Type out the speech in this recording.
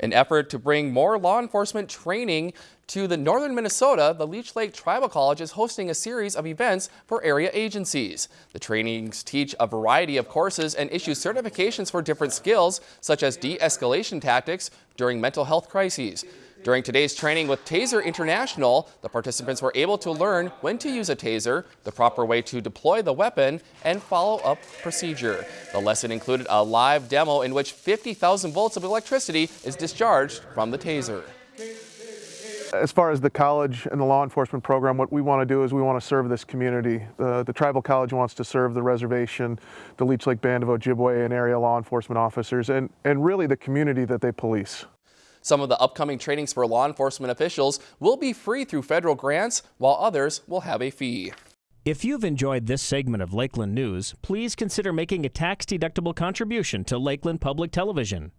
An effort to bring more law enforcement training to the northern Minnesota, the Leech Lake Tribal College is hosting a series of events for area agencies. The trainings teach a variety of courses and issue certifications for different skills, such as de-escalation tactics during mental health crises. During today's training with Taser International, the participants were able to learn when to use a taser, the proper way to deploy the weapon, and follow-up procedure. The lesson included a live demo in which 50,000 volts of electricity is discharged from the taser. As far as the college and the law enforcement program, what we want to do is we want to serve this community. The, the tribal college wants to serve the reservation, the Leech Lake Band of Ojibwe and area law enforcement officers, and, and really the community that they police. Some of the upcoming trainings for law enforcement officials will be free through federal grants, while others will have a fee. If you've enjoyed this segment of Lakeland News, please consider making a tax-deductible contribution to Lakeland Public Television.